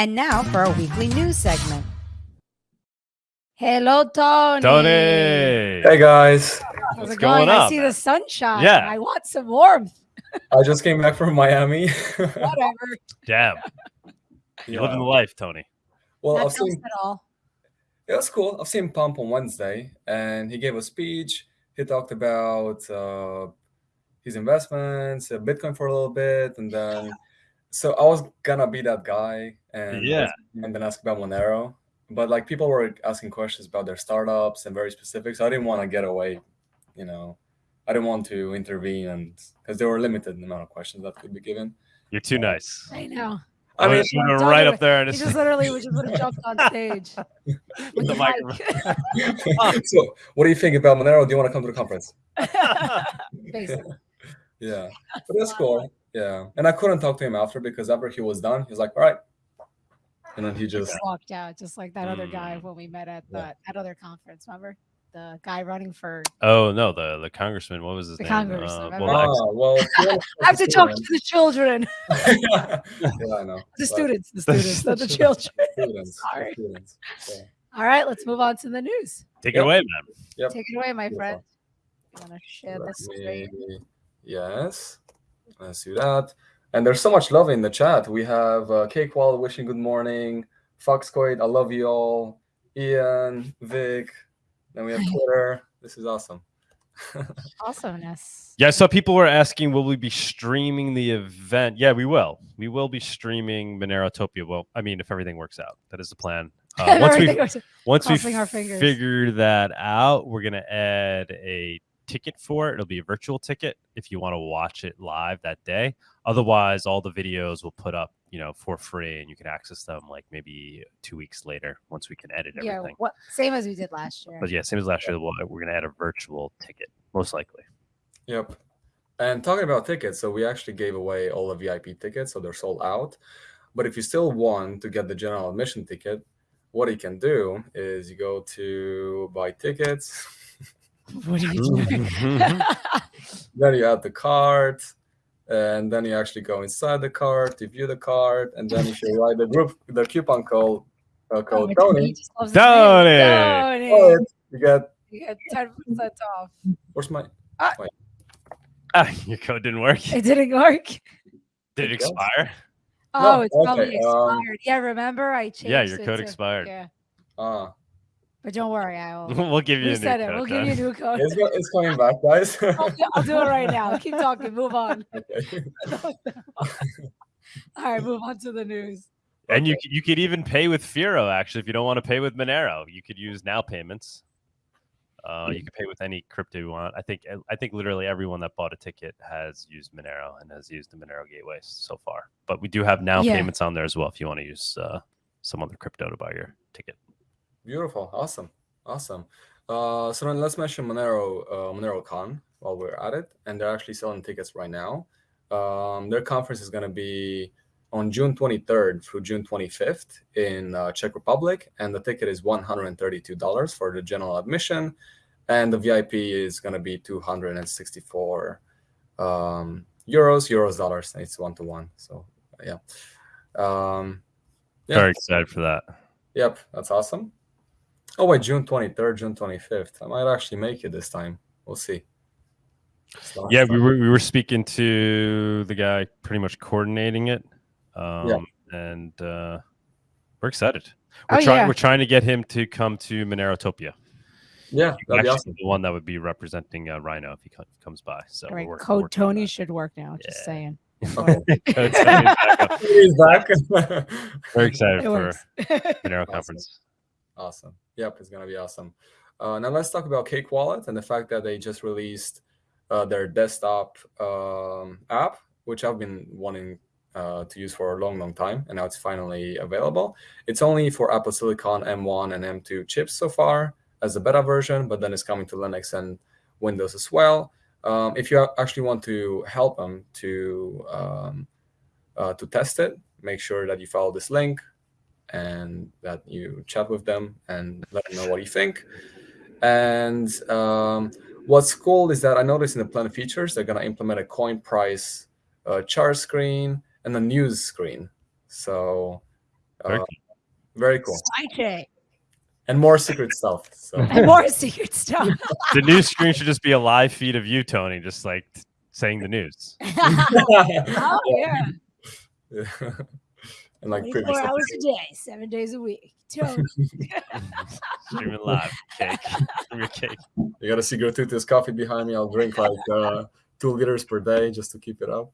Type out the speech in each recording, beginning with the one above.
And now for our weekly news segment. Hello, Tony. Tony. Hey guys, How's What's it going going? I see the sunshine. Yeah. I want some warmth. I just came back from Miami. Whatever. Damn. You're living the life, Tony. well, Not I've seen at all. it was cool. I've seen Pomp on Wednesday, and he gave a speech. He talked about uh, his investments, uh, Bitcoin for a little bit, and then so I was gonna be that guy and Yeah. and then ask about Monero. But like people were asking questions about their startups and very specific, so I didn't want to get away. You know, I didn't want to intervene, and because there were limited amount of questions that could be given. You're too nice. I know. I mean, I'm gonna right would- up there and He it's just literally we just would have jumped on stage with the the microphone. mic. so what do you think about Monero? Do you want to come to the conference? Basically. Yeah, but that's cool. Yeah, and I couldn't talk to him after because after he was done, he was like, "All right," and then he just Just walked out, just like that other guy Mm. when we met at Yeah. the that other conference. Remember the guy running for? oh no, the the congressman. What was his The name? congressman, Uh, well, ex- ah well. if you wanna I have to talk to the children, yeah, I know. the students, the students, not the children. Students, the Sorry. students. Yeah. All right, let's move on to the news. take it away, man. Yep. Take it away, my Beautiful. friend. You want to share Let the screen? me- Yes, let's do that. And there's so much love in the chat. We have uh, Cake Wall wishing good morning. Foxcoid, I love you all. Ian, Vic. Then we have Twitter. This is awesome. Awesomeness. Yeah, so people were asking, will we be streaming the event? Yeah, we will. We will be streaming Monerotopia. Well, I mean, if everything works out, that is the plan. Uh, once we once we Crossing our fingers. figure that out, we're gonna add a ticket for it. It'll be a virtual ticket if you want to watch it live that day. Otherwise, all the videos we'll put up, you know, for free, and you can access them like maybe two weeks later once we can edit yeah, everything. what same as we did last year. But yeah, same as last year. We'll, we're gonna add a virtual ticket, most likely. Yep. And talking about tickets, so we actually gave away all the VIP tickets, so they're sold out. But if you still want to get the general admission ticket, what you can do is you go to buy tickets, what are you doing? then you add the card, and then you actually go inside the card to view the card, and then if you write the group the coupon code uh, Oh, code my Tony, Tony just loves. Tony! Tony. code, you get You get ten percent off. where's my Ah, your code didn't work. It didn't work. Did it It expire? Oh, No, it's probably okay, um, expired. yeah, remember I changed. Yeah, your it code to- expired. Yeah, ah but don't worry, I will. we'll give you a new reset it. code. We'll give you a new code. it's, it's coming back, guys. I'll, do, I'll do it right now. Keep talking. Move on. okay. All right, move on to the news. And you Okay. c- you could even pay with Firo actually if you don't want to pay with Monero. You could use NOWPayments. Uh, you can pay with any crypto you want. I think I think literally everyone that bought a ticket has used Monero and has used the Monero gateway so far. But we do have now Yeah. payments on there as well if you want to use uh, some other crypto to buy your ticket. Beautiful, awesome, awesome. Uh, so then let's mention Monero, uh, MoneroKon while we're at it, and they're actually selling tickets right now. Um, their conference is going to be on June 23rd through June 25th in uh, Czech Republic, and the ticket is $132 for the general admission, and the VIP is going to be 264 um, euros, euros, dollars. It's one to one. So yeah, um, Yeah. Very excited for that. Yep, that's awesome. Oh wait, June twenty third, June twenty fifth. I might actually make it this time. We'll see. It's last Yeah, we were we were speaking to the guy pretty much coordinating it, um, and uh, we're excited. We're Oh, trying yeah. we're trying to get him to come to Monerotopia. Yeah, that'd be Actually, awesome. the one that would be representing uh, Rhino if he comes by. So All we're right, work- code working on Tony should work now. Just Yeah. saying. Code Tony's back up. He's back. Very excited It for works. Monero Awesome. conference. awesome. Yep, it's gonna be awesome. Uh, now let's talk about Cake Wallet and the fact that they just released uh, their desktop um, app, which I've been wanting uh, to use for a long, long time, and now it's finally available. It's only for Apple Silicon M1 and M2 chips so far as a beta version, but then it's coming to Linux and Windows as well. Um, if you actually want to help them to um, uh, to test it, make sure that you follow this link and that you chat with them and let them know what you think. And um, what's cool is that I noticed in the plan features they're gonna implement a coin price uh, chart screen and a news screen. So Very Uh, cool. very cool. Sidekick. And more secret stuff. So And more secret stuff. The news screen should just be a live feed of you, Tony, just like saying the news. oh yeah. And like four hours a day, seven days a week. Tony. Streaming live, cake, from your cake. You got a secret Tutus coffee behind me. I'll drink like uh, two liters per day just to keep it up,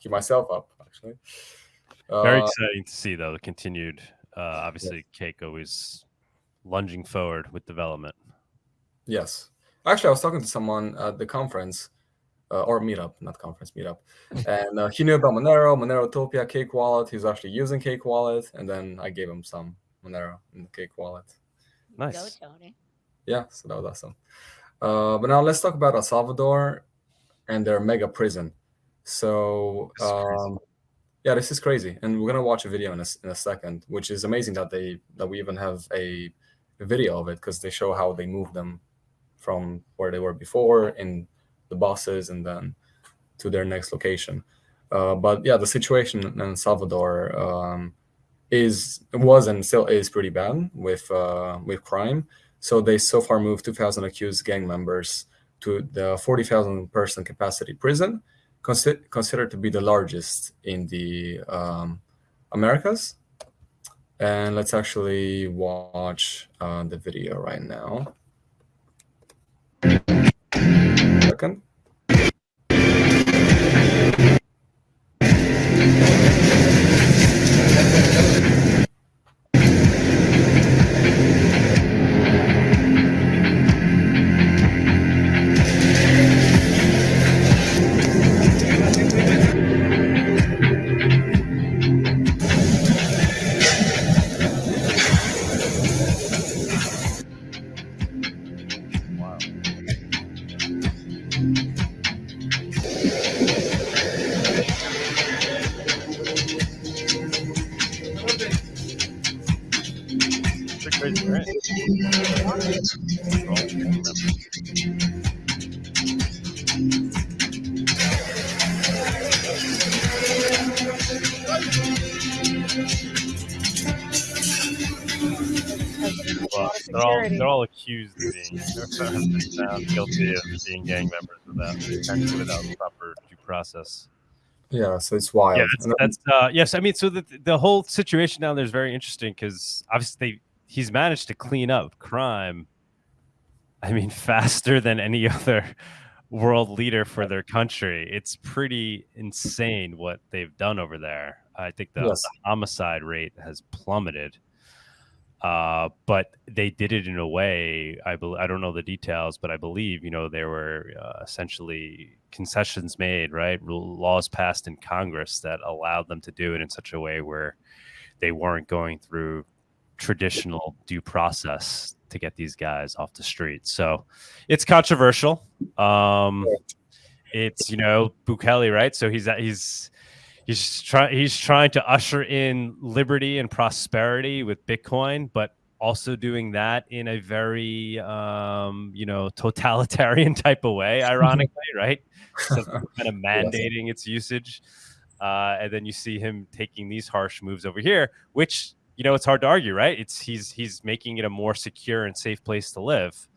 keep myself up. Actually, Very Uh, exciting to see, though. The continued, uh, obviously, cake always lunging forward with development. yes. Actually, I was talking to someone at the conference uh, or meetup, not conference, meetup, and uh, he knew about Monero, Monerotopia, Cake Wallet. He's actually using Cake Wallet, and then I gave him some Monero in the Cake Wallet. Go, Nice. Tony. Yeah, so that was awesome. Uh, but now let's talk about El Salvador and their mega prison. So, This is crazy. um, yeah, this is crazy, and we're gonna watch a video in a, s- in a second, which is amazing that they that we even have a, a video of it because they show how they moved them from where they were before in the buses and then to their next location. Uh, but yeah, the situation in Salvador um, is was and still is pretty bad with uh, with crime. So they so far moved 2,000 accused gang members to the 40,000 person capacity prison, consi- considered to be the largest in the um, Americas. And let's actually watch uh, the video right now. Second. Well, they're all they're all accused of being found guilty of being gang members without potentially without proper due process. Yeah, so it's wild. Yeah, that's, that's uh, yes. I mean, so the the whole situation down there is very interesting because obviously they, he's managed to clean up crime. I mean, faster than any other world leader for their country. It's pretty insane what they've done over there. I think the, Yes. the homicide rate has plummeted. Uh, but they did it in a way. I bel I don't know the details, but I believe you know there were uh, essentially concessions made, right? Laws passed in Congress that allowed them to do it in such a way where they weren't going through traditional due process to get these guys off the street. So it's controversial. Um, it's you know Bukele, right? So he's he's he's trying he's trying to usher in liberty and prosperity with Bitcoin, but also doing that in a very um, you know totalitarian type of way, ironically, right? So kind of mandating its usage, uh, and then you see him taking these harsh moves over here, which you know it's hard to argue, right? It's he's he's making it a more secure and safe place to live,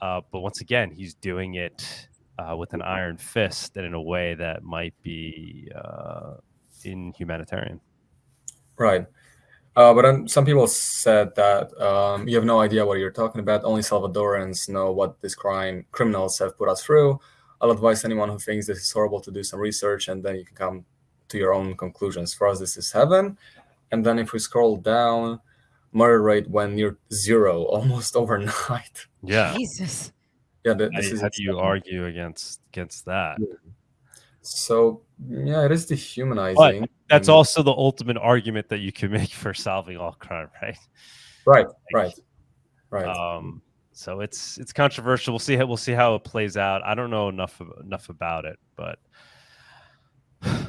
uh, but once again, he's doing it uh, with an iron fist and in a way that might be uh, inhumanitarian. Right. Uh, but then some people said that um, you have no idea what you're talking about. Only Salvadorans know what these crime criminals have put us through. I'll advise anyone who thinks this is horrible to do some research, and then you can come to your own conclusions. For us, this is heaven. And then if we scroll down, murder rate went near zero almost overnight. Yeah. Jesus. Yeah, th- How, this do- is how do you argue against against that? So yeah, it is dehumanizing. That's and- also the ultimate argument that you can make for solving all crime, right? right, Like, right, right. Um, so it's it's controversial. We'll see how we'll see how it plays out. I don't know enough enough about it, but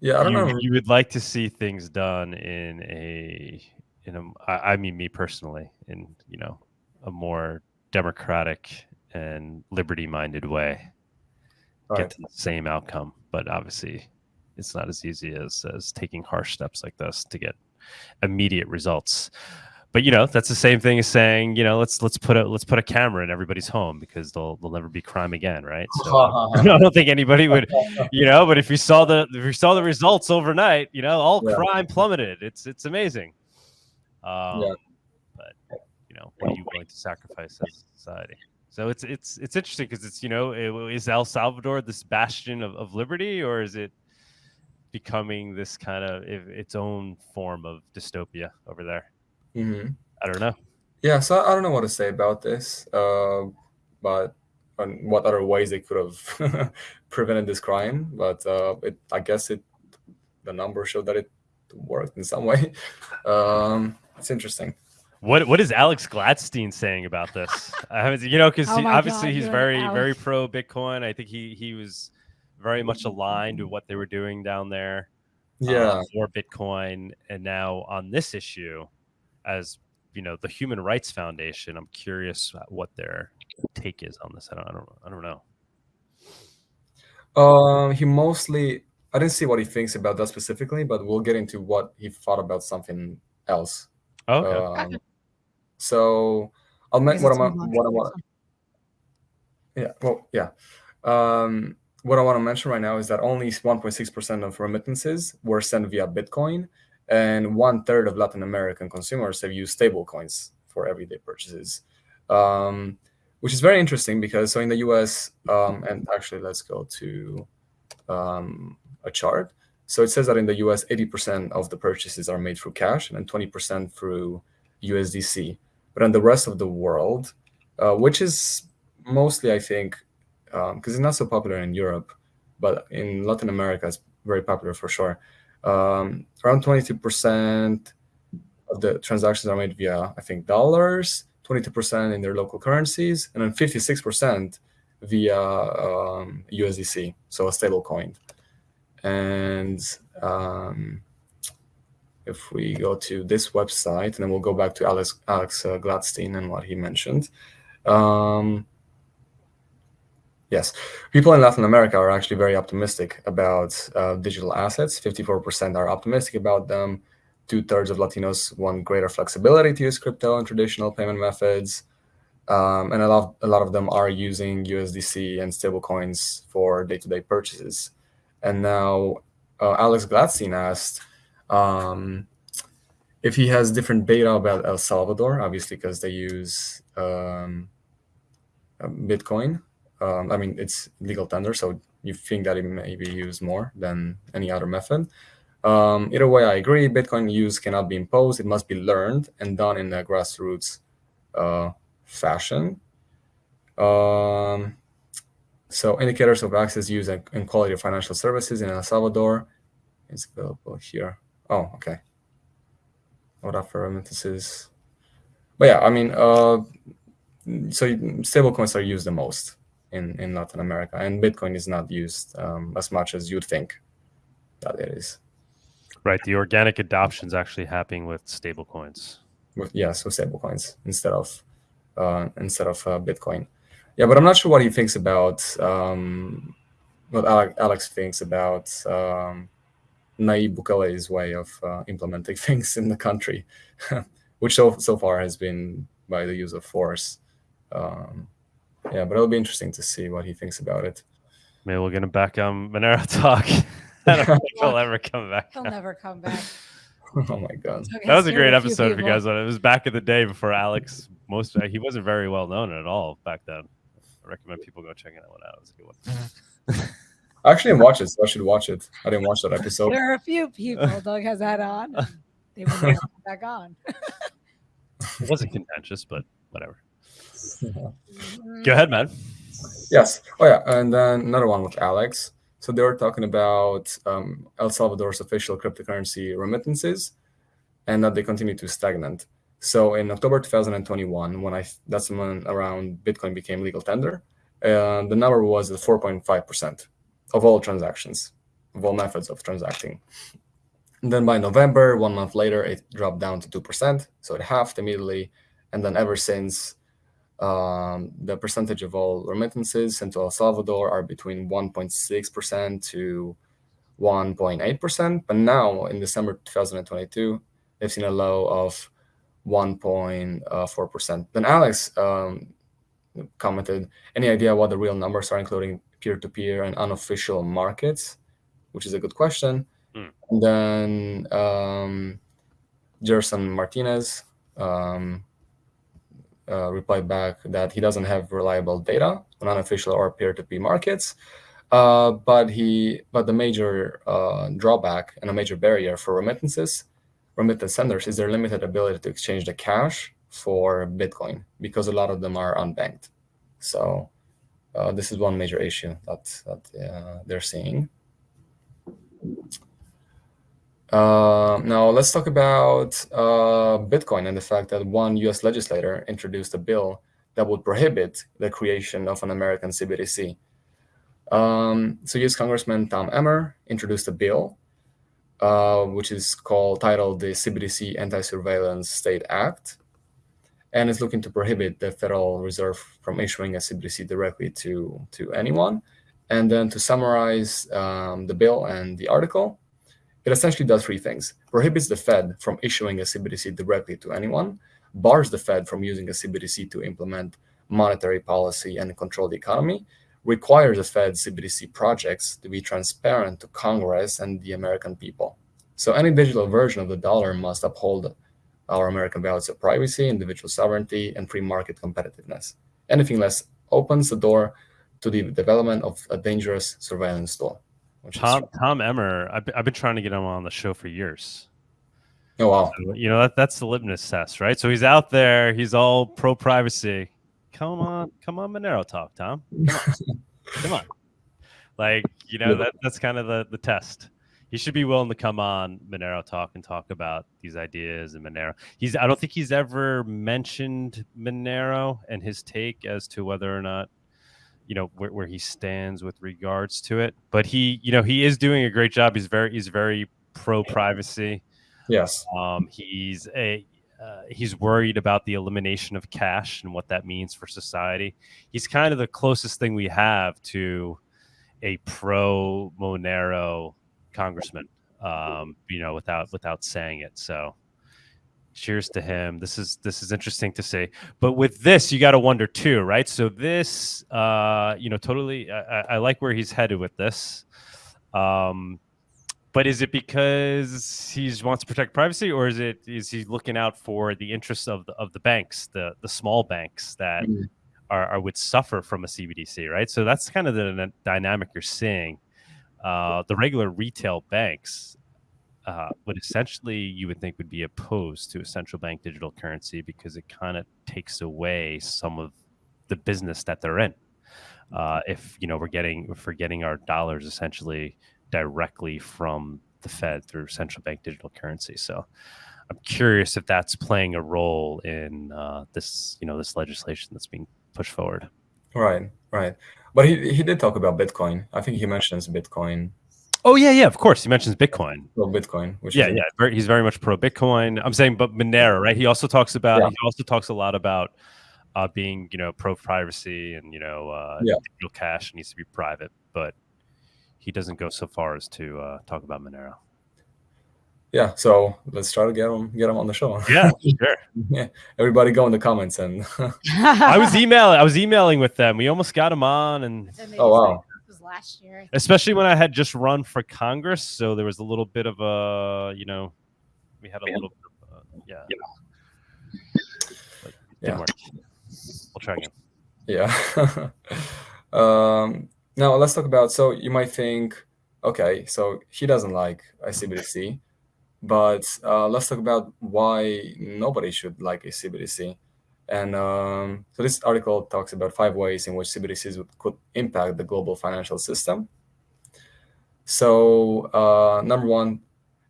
yeah, I don't you, know. you would like to see things done in a in a I I mean me personally in you know a more democratic and liberty minded way Right. get to the same outcome but obviously it's not as easy as as taking harsh steps like this to get immediate results. But you know, that's the same thing as saying, you know, let's let's put a let's put a camera in everybody's home because they'll they'll never be crime again, right? So I don't think anybody would, you know. But if you saw the if you saw the results overnight, you know, all Yeah. crime plummeted. It's it's amazing. Um, Yeah. But you know, what are you willing to sacrifice as a society? So it's it's it's interesting because it's you know, it, is El Salvador this bastion of, of liberty, or is it becoming this kind of its own form of dystopia over there? hmm I don't know. Yeah, so I don't know what to say about this, uh, but on what other ways they could have prevented this crime. But uh, it, I guess it, the numbers show that it worked in some way. Um, it's interesting. What what is Alex Gladstein saying about this? I haven't, you know, because Oh my obviously God, he's very Alex. very pro Bitcoin. I think he he was very much aligned with what they were doing down there. uh, Yeah, for Bitcoin, and now on this issue, as you know, the Human Rights Foundation. I'm curious what their take is on this. I don't I don't I don't know. Um, he mostly. I didn't see what he thinks about that specifically, but we'll get into what he thought about something else. Oh, okay. Um, so I'll make what I'm. What I want. Yeah. Well, yeah. Um, what I want to mention right now is that only 1.6% of remittances were sent via Bitcoin, and one third of Latin American consumers have used stablecoins for everyday purchases, um, which is very interesting because so in the US, um, and actually let's go to um, a chart. So it says that in the US, 80% of the purchases are made through cash and then 20% through USDC. But in the rest of the world, uh, which is mostly, I think, because it's not so popular in Europe, but in Latin America, it's very popular for sure. Um, around 22% of the transactions are made via, I think, dollars, 22% in their local currencies, and then 56% via um, USDC, so a stable coin. And um, if we go to this website, and then we'll go back to Alex, Alex uh, Gladstein and what he mentioned. Um, yes, people in Latin America are actually very optimistic about uh, digital assets. 54% are optimistic about them. Two thirds of Latinos want greater flexibility to use crypto and traditional payment methods. Um, and a lot, a lot of them are using USDC and stablecoins for day to day purchases. And now uh, Alex Gladstein asked um, if he has different data about El Salvador, obviously, because they use um, Bitcoin. Um, I mean, it's legal tender, so you think that it may be used more than any other method. Um, either way, I agree. Bitcoin use cannot be imposed; it must be learned and done in a grassroots uh, fashion. Um, so, indicators of access, use, and quality of financial services in El Salvador is available here. Oh, okay. What offer remittances? But yeah, I mean, uh, so stablecoins are used the most in, in Latin America, and Bitcoin is not used um, as much as you'd think that it is. Right. The organic adoption is actually happening with stablecoins. With, yes, with stablecoins instead of uh, instead of uh, Bitcoin. Yeah, but I'm not sure what he thinks about um, what Alex thinks about um, Nayib Bukele's way of uh, implementing things in the country, which so so far has been by the use of force. Um, yeah, but it'll be interesting to see what he thinks about it. Maybe we'll get him back on Monero Talk. I don't think he'll ever come back. He'll never come back. oh my god! Took- That was a great episode if you guys want. It was back in the day before Alex. Most he wasn't very well known at all back then. I recommend people go checking that one out. It was a good one. I actually didn't watch it, so I should watch it. I didn't watch that episode. There are a few people Doug has had on. They will never come back on. It wasn't contentious, but whatever. Mm, Go ahead, man. Yes. Oh yeah, and then another one with Alex. So they were talking about um, El Salvador's official cryptocurrency remittances, and that they continue to stagnate. So in October 2021, when I that's when around Bitcoin became legal tender, uh, the number was 4.5 percent of all transactions, of all methods of transacting. And then by November, one month later, it dropped down to two percent, so it halved immediately. And then ever since, um, the percentage of all remittances sent to El Salvador are between 1.6% to 1.8%. But now in December 2022, they've seen a low of 1.4%. Then Alex um, commented, any idea what the real numbers are, including peer-to-peer -peer and unofficial markets? Which is a good question. Mm. And then um, Gerson Martinez um, uh, replied back that he doesn't have reliable data on unofficial or peer-to-peer -peer markets. Uh, but he, but the major uh, drawback and a major barrier for remittances, remittance senders, is their limited ability to exchange the cash for Bitcoin because a lot of them are unbanked. So uh, this is one major issue that that uh, they're seeing. Uh, now let's talk about uh, Bitcoin and the fact that one U.S. legislator introduced a bill that would prohibit the creation of an American CBDC. Um, so U.S. Congressman Tom Emmer introduced a bill, uh, which is called titled the CBDC Anti-Surveillance State Act, and is looking to prohibit the Federal Reserve from issuing a CBDC directly to to anyone. And then to summarize um, the bill and the article, it essentially does three things: prohibits the Fed from issuing a CBDC directly to anyone, bars the Fed from using a CBDC to implement monetary policy and control the economy, requires the Fed CBDC projects to be transparent to Congress and the American people. So any digital version of the dollar must uphold our American values of privacy, individual sovereignty, and free market competitiveness. Anything less opens the door to the development of a dangerous surveillance tool. Tom Tom Emmer, I've, I've been trying to get him on the show for years. Oh wow! So, you know that that's the litmus test, right? So he's out there, he's all pro privacy, come on, come on, Monero talk, Tom. Come on. come on. Like, you know, that that's kind of the, the test. He should be willing to come on Monero talk and talk about these ideas and Monero. He's I don't think he's ever mentioned Monero and his take as to whether or not you know where, where he stands with regards to it. But he, you know, he is doing a great job. He's very he's very pro privacy. Yes. Um, he's a uh, he's worried about the elimination of cash and what that means for society. He's kind of the closest thing we have to a pro Monero congressman, um, you know, without without saying it. So, cheers to him. This is this is interesting to see. But with this, you got to wonder too, right? So this, uh, you know, totally. I, I like where he's headed with this. Um, but is it because he wants to protect privacy, or is it is he looking out for the interests of the of the banks, the the small banks that mm-hmm. are, are, would suffer from a CBDC, right? So that's kind of the dynamic you're seeing. Uh, the regular retail banks uh, would essentially you would think would be opposed to a central bank digital currency because it kind of takes away some of the business that they're in. Uh, if you know we're getting if we're getting our dollars essentially directly from the Fed through central bank digital currency. So I'm curious if that's playing a role in uh, this, you know, this legislation that's being pushed forward. Right, right. But he, he did talk about Bitcoin. I think he mentions Bitcoin. Oh yeah, yeah. Of course, he mentions Bitcoin. Well, Bitcoin. Which yeah, yeah. Very, he's very much pro Bitcoin. I'm saying, but Monero, right? He also talks about. Yeah. He also talks a lot about uh, being, you know, pro privacy and you know, uh, yeah. digital cash needs to be private. But he doesn't go so far as to uh, talk about Monero. Yeah, so let's try to get them get him on the show. Yeah, sure. yeah, everybody go in the comments and. I was emailing. I was emailing with them. We almost got him on, and oh wow. Last year, especially when I had just run for Congress, so there was a little bit of a, you know, we had a little, bit of a, yeah, yeah. Work. We'll try again. Yeah. um, now let's talk about, so you might think, okay, so he doesn't like ICBDC, but uh, let's talk about why nobody should like a CBDC. And um, so this article talks about five ways in which CBDCs could impact the global financial system. So uh, number one,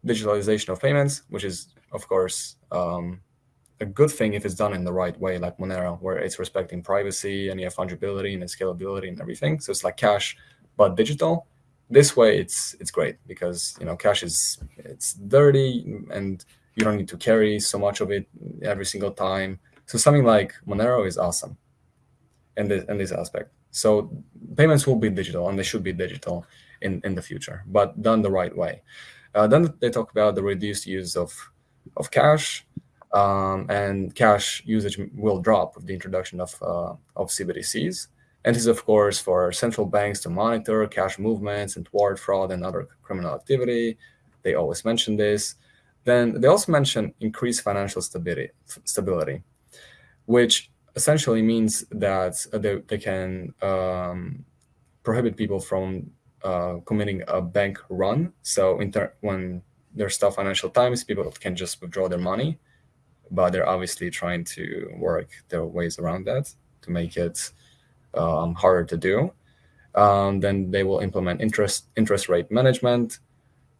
digitalization of payments, which is, of course, um, a good thing if it's done in the right way, like Monero, where it's respecting privacy and you have fungibility and scalability and everything. So it's like cash, but digital. This way, it's it's great because you know cash is it's dirty and you don't need to carry so much of it every single time. So something like Monero is awesome in this in this aspect. So payments will be digital and they should be digital in in the future, but done the right way. Uh, then they talk about the reduced use of of cash, um, and cash usage will drop with the introduction of uh, of CBDCs. And this is, of course, for central banks to monitor cash movements and thwart fraud and other criminal activity. They always mention this. Then they also mention increased financial stability, stability, which essentially means that they, they can um, prohibit people from uh, committing a bank run. So when there's tough financial times, people can just withdraw their money, but they're obviously trying to work their ways around that to make it um, harder to do. Um, then they will implement interest interest rate management.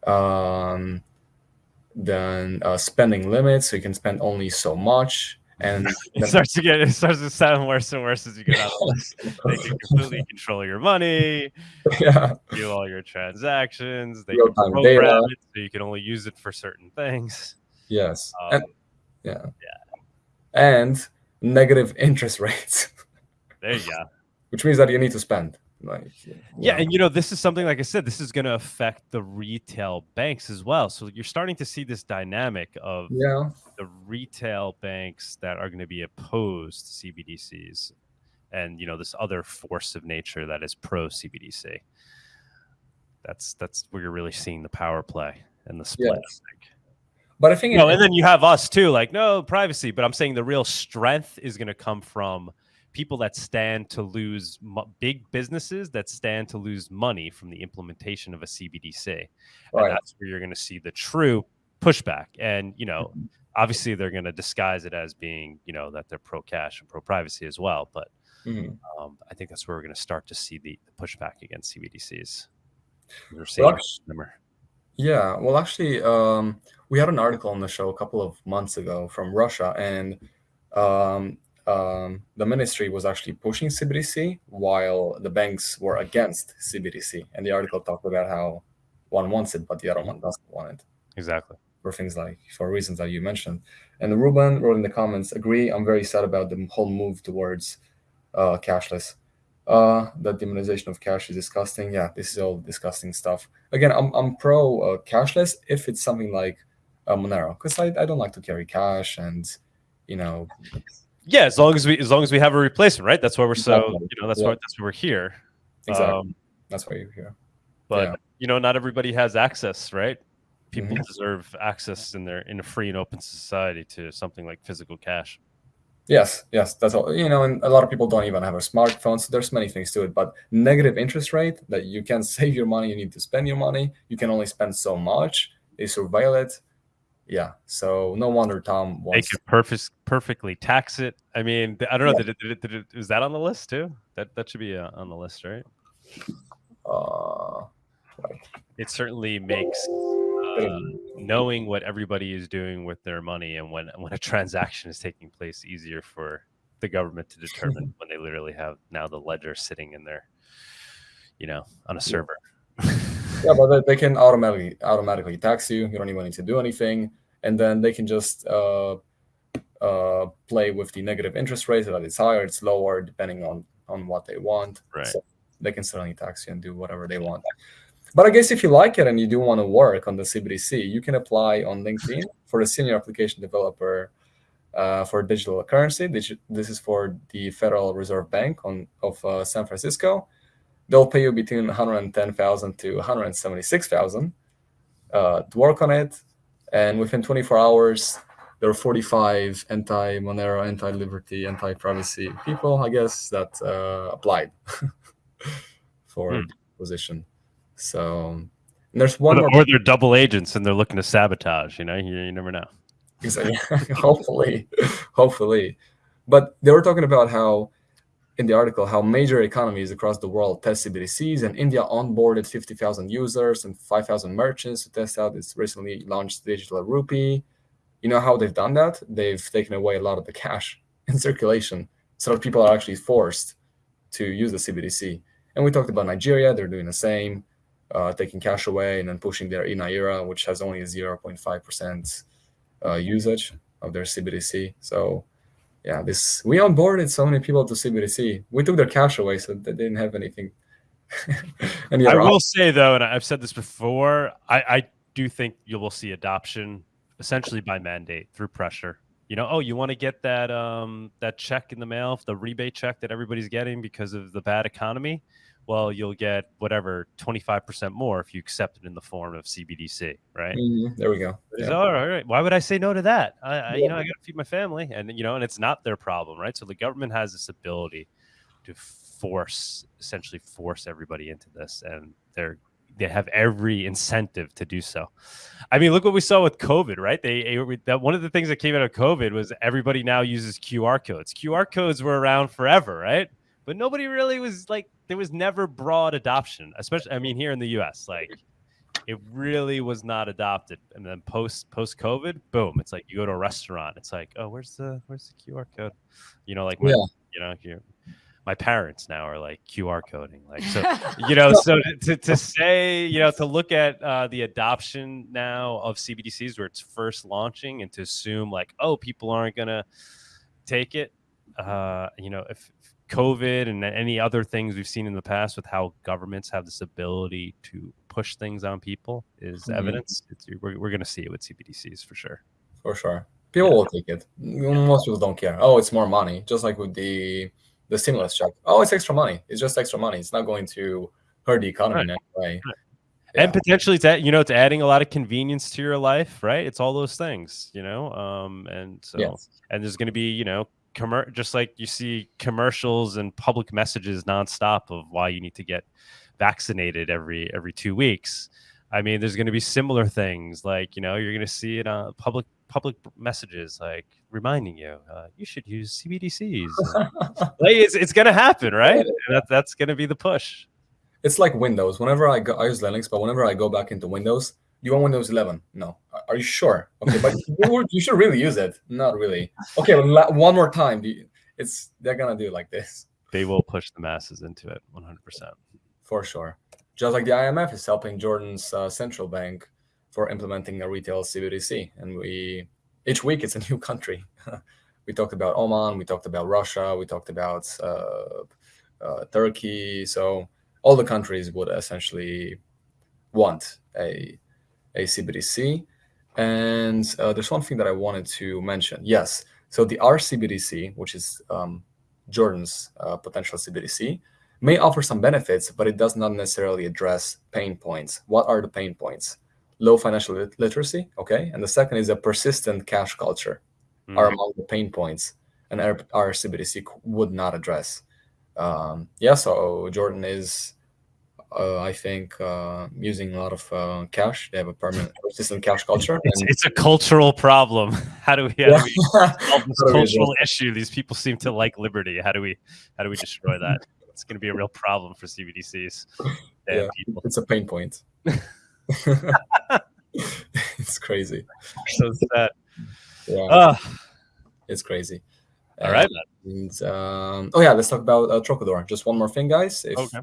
Um, then uh, spending limits, so you can spend only so much. And it starts to get it starts to sound worse and worse as you get out They can completely control your money, yeah, do all your transactions. They Real can program data. it so you can only use it for certain things. yes, Um, and, yeah, and negative interest rates, there you go. Which means that you need to spend. Like, Yeah, and you know, this is something like I said, this is going to affect the retail banks as well. So you're starting to see this dynamic of yeah, the retail banks that are going to be opposed to CBDCs and you know this other force of nature that is pro CBDC. That's that's where you're really seeing the power play and the split. Yes. but I think You know, it- and then you have us too, like no privacy, but I'm saying the real strength is going to come from people that stand to lose big businesses that stand to lose money from the implementation of a CBDC. And that's where you're going to see the true pushback. And, you know, Mm-hmm. obviously they're going to disguise it as being, you know, that they're pro cash and pro privacy as well. But Mhm. um, I think that's where we're going to start to see the, the pushback against CBDCs. We're seeing Well, number. Yeah, well, actually, um, we had an article on the show a couple of months ago from Russia, and um, um, the ministry was actually pushing CBDC while the banks were against CBDC. And the article talked about how one wants it, but the other one doesn't want it Exactly. for things like for reasons that you mentioned. And Ruben wrote in the comments, agree, I'm very sad about the whole move towards uh, cashless. Uh, the demonization of cash is disgusting. Yeah, this is all disgusting stuff. Again, I'm, I'm pro uh, cashless if it's something like uh, Monero, because I, I don't like to carry cash and, you know, Yeah, as long as we as long as we have a replacement, right? That's why we're so Exactly. you know that's Yeah. why that's why we're here. exactly. Um, That's why you're here. but Yeah. you know, not everybody has access, right? People Mhm. deserve access in their in a free and open society to something like physical cash. Yes, yes, that's all. You know, and a lot of people don't even have a smartphone, so there's many things to it. But negative interest rate that you can save your money, you need to spend your money. You can only spend so much. They surveil it. Yeah, so no wonder Tom They wants. could perfect, perfectly tax it. I mean, I don't know. Did it, did it, did it, is that on the list too? That that should be uh, on the list, right? Uh, It certainly makes uh, knowing what everybody is doing with their money and when when a transaction is taking place easier for the government to determine when they literally have now the ledger sitting in there you know, on a server. yeah, but they, can automatically automatically tax you. You don't even need to do anything, and then they can just uh, uh, play with the negative interest rate that it's higher, it's lower, depending on on what they want. Right. So they can certainly tax you and do whatever they want. But I guess if you like it and you do want to work on the CBDC, you can apply on LinkedIn for a senior application developer uh, for digital currency. This, this is for the Federal Reserve Bank on of uh, San Francisco. They'll pay you between 110,000 to 176,000 uh, to work on it, and within 24 hours, there are 45 anti-Monero, anti-liberty, anti-privacy people, I guess, that uh, applied for Hmm. the position. So there's one Or, or they're double agents and they're looking to sabotage. You know, you, you never know. Exactly. hopefully, hopefully. But they were talking about how, in the article, how major economies across the world test CBDCs, and India onboarded 50,000 users and 5,000 merchants to test out its recently launched digital rupee. You know how they've done that? They've taken away a lot of the cash in circulation, so that people are actually forced to use the CBDC. And we talked about Nigeria; they're doing the same, uh, taking cash away and then pushing their eNaira, which has only 0.5 percent uh, usage of their CBDC. So yeah, this we onboarded so many people to CBDC. We took their cash away, so they didn't have anything. any I will say though, and I've said this before, I, I do think you will see adoption essentially by mandate through pressure. You know, oh, you want to get that um, that check in the mail, the rebate check that everybody's getting because of the bad economy. Well, you'll get whatever twenty five percent more if you accept it in the form of CBDC, right? Mhm, There we go. Yeah. all right, all right. Why would I say no to that? I, I you know, I got to feed my family, and you know, and it's not their problem, right? So the government has this ability to force, essentially, force everybody into this, and they're they have every incentive to do so. I mean, look what we saw with COVID, right? They that one of the things that came out of COVID was everybody now uses QR codes. QR codes were around forever, right? But nobody really was like there was never broad adoption, especially I mean here in the US, like it really was not adopted. And then post post COVID, boom, it's like you go to a restaurant, it's like, oh, where's the where's the QR code? You know, like my, Yeah. you know, my parents now are like QR coding, like so you know so to, to, say you know to look at uh, the adoption now of cbdc's where it's first launching and to assume like oh people aren't gonna take it uh, you know if covid and any other things we've seen in the past with how governments have this ability to push things on people is Mhm. evidence it's, we're, we're gonna see it with cbdc's for sure for sure. People will take it. Most people don't care. Oh, it's more money. Just like with the the stimulus check. Oh, it's extra money. It's just extra money. It's not going to hurt the economy in any way. and Yeah. potentially it's you know it's adding a lot of convenience to your life right it's all those things you know um and so Yes. and there's going to be you know commer- just like you see commercials and public messages nonstop of why you need to get vaccinated every every two weeks. I mean there's going to be similar things like you know you're going to see it on public public messages like reminding you uh, you should use cbdc's like it's, it's going to happen right? And that, that's going to be the push. It's like Windows. Whenever I go, I use Linux, but whenever I go back into Windows, you want Windows 11? No. Are- you sure? Okay, but you, you should really use it. Not really. Okay, one more time. It's they're gonna do like this they will push the masses into it 100% for sure. Just like the IMF is helping Jordan's uh, central bank for implementing a retail CBDC, and we each week it's a new country. we talked about Oman, we talked about Russia, we talked about uh, uh, Turkey. So all the countries would essentially want a a CBDC. And uh, there's one thing that I wanted to mention. Yes, so the RCBDC, which is um, Jordan's uh, potential CBDC, may offer some benefits, but it does not necessarily address pain points. What are the pain points? Low financial lit- literacy, okay, and the second is a persistent cash culture are Mhm. among the pain points, and our would not address. Um, yeah, so Jordan is, uh, I think, uh, using a lot of uh, cash. They have a permanent persistent cash culture. It's, it's a cultural problem. How do we, how Yeah. do we solve this How do we cultural issue? These people seem to like liberty. How do we how do we destroy that? It's going to be a real problem for CBDCs. Yeah. people. it's a pain point. it's crazy. So sad. Yeah, Ah, it's crazy. all right. And, um, oh yeah, let's talk about uh, Trocador. Just one more thing, guys. If, Okay.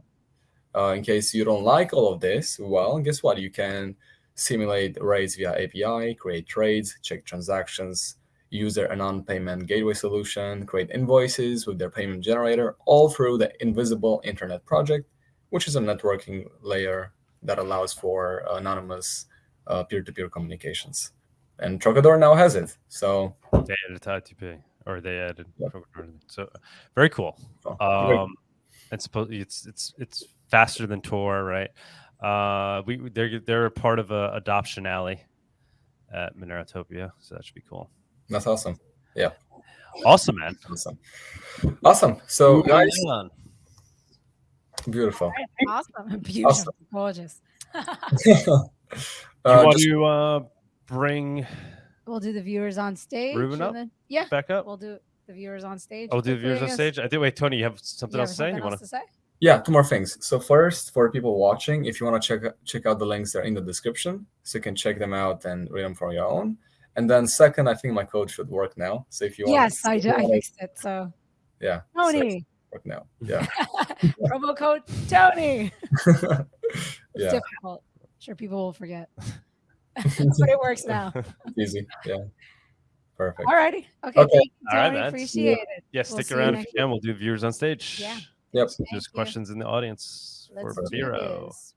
Uh, in case you don't like all of this, well, guess what? You can simulate rates via API, create trades, check transactions, use their non-payment gateway solution, create invoices with their payment generator, all through the Invisible Internet Project, which is a networking layer that allows for anonymous uh, peer-to-peer communications. And Trocador now has it. So They added I2P or they added Yeah. so very cool. oh. Um, it's supposed it's it's it's faster than Tor, right? Uh, we they're they're a part of a adoption alley at Monerotopia, so that should be cool. that's awesome. Yeah. Awesome, man. Awesome. Awesome. So, Moving guys, on. beautiful. awesome. Beautiful. Gorgeous. you Uh, want just- to uh, bring we'll do the viewers on stage. Ruben up? then- yeah, back up? we'll do the viewers on stage. Oh, do the viewers on stage? I think. Wait, Tony, you have something You else have to say? something You want to? to say? Yeah, two more things. So first, for people watching, if you want to check check out the links, they're in the description, so you can check them out and read them for your own. And then second, I think my code should work now. So if you want, Yes, I if do. I fixed it. So yeah, so Tony, work now. Yeah, promo code Tony. It's yeah, difficult. Sure, people will forget, but it works now. easy. Yeah, perfect. Alrighty. Okay. Okay. Thank you, All right, Tony. man. Appreciate it. Yeah, We'll stick around if you can. We'll do viewers on stage. Yeah. Yep. There's questions in the audience Let's for do Vero. this.